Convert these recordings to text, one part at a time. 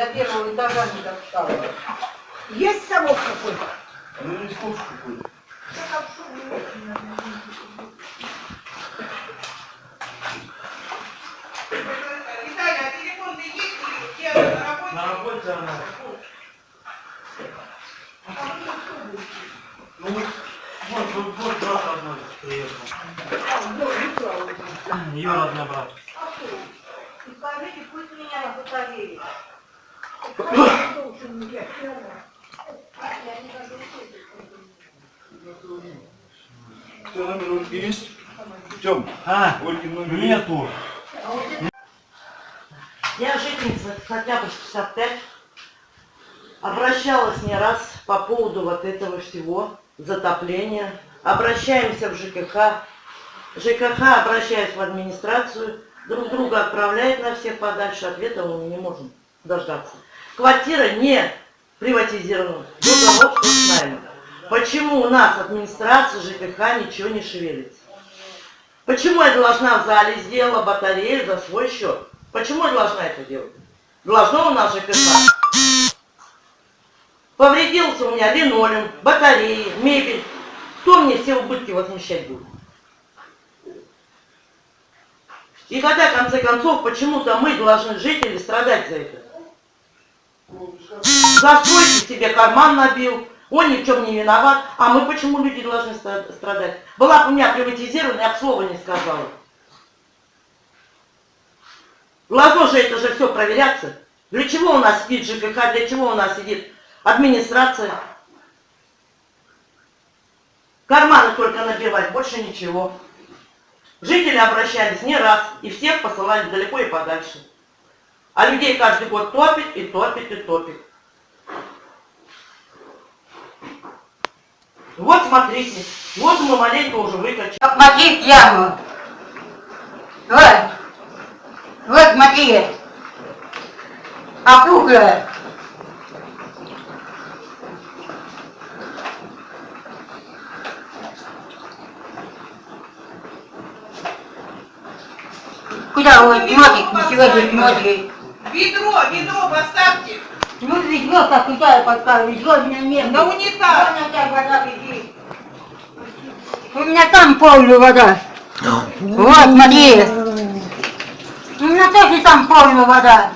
до первого этажа не достала. Есть совок какой-то? Ну не сколько какой-то. Виталий, а есть? На работе? На работе она. Ну вот, вот, вот, брат одной приехал. Ее родной брат. И скажите, пусть меня на Что, номер Ольги есть? Тем, А, Ольги номер нету. Я жительница хотя бы 65. Обращалась не раз по поводу вот этого всего, затопления. Обращаемся в ЖКХ. ЖКХ, обращаясь в администрацию, друг друга отправляет на всех подальше, ответа мы не можем дождаться. Квартира не приватизирована, руководство с нами. Почему у нас администрация ЖКХ ничего не шевелится? Почему я должна в зале сделала батарею за свой счет? Почему я должна это делать? Должно у нас ЖКХ. Повредился у меня линолеум, батареи, мебель. Кто мне все убытки возмещать будет? И когда, в конце концов, почему-то мы должны жители страдать за это. За стройки себе карман набил, он ни в чем не виноват, а мы почему люди должны страдать? Была бы у меня приватизирована, я бы слова не сказала. Должно же это же все проверяться. Для чего у нас сидит ЖКХ, для чего у нас сидит администрация? Карманы только набивать, больше ничего. Жители обращались не раз, и всех посылали далеко и подальше. А людей каждый год топит, и топит, и топит. Вот смотрите, вот мы маленько уже выкачали. Смотри яму. Вот. Вот смотри. Опухлая. Куда вы смотрите? Не смотрите. Ведро, ведро поставьте. Ну, ведро, как куда я поставлю? Ведро у меня нет. На унитаз. Вон у тебя вода бежит. У меня там полная вода. Вот, смотри. У меня тоже там полная вода.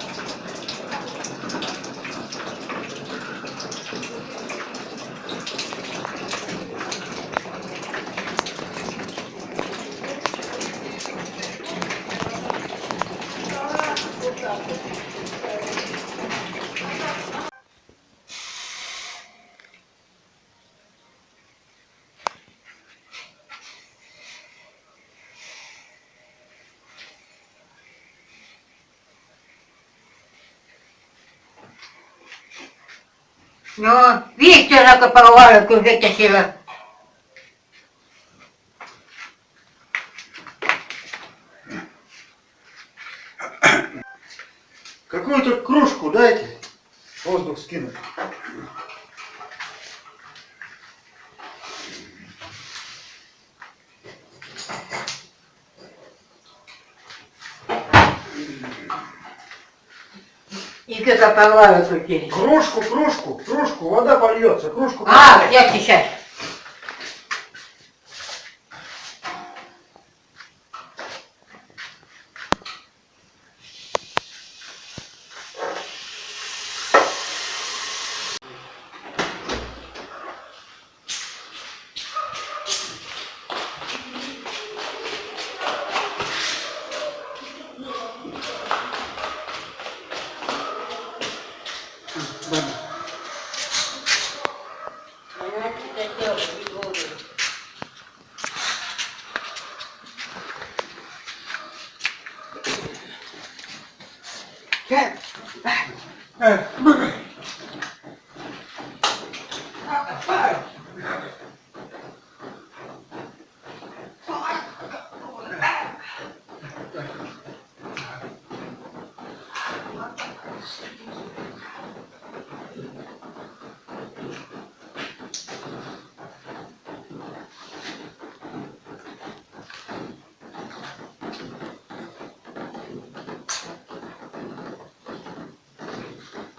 Ну, видите, она порвала, вытащила. Какую-то кружку дайте. Воздух скинуть. И как порвала крутили. Кружку, кружку, кружку, вода польется, кружку. А, я сейчас.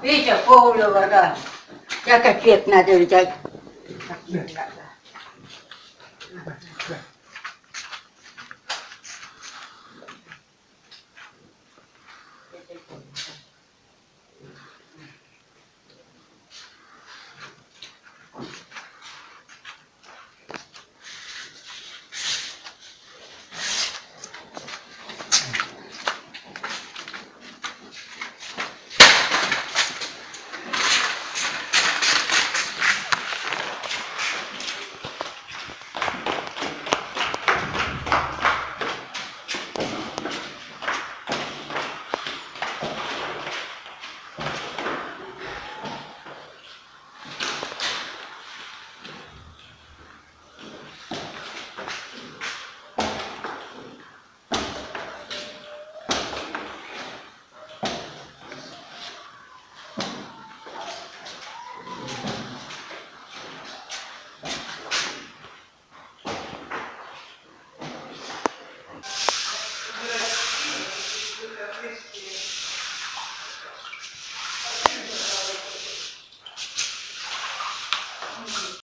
Видите, по углю ворога. Я капет надо взять. Капет надо.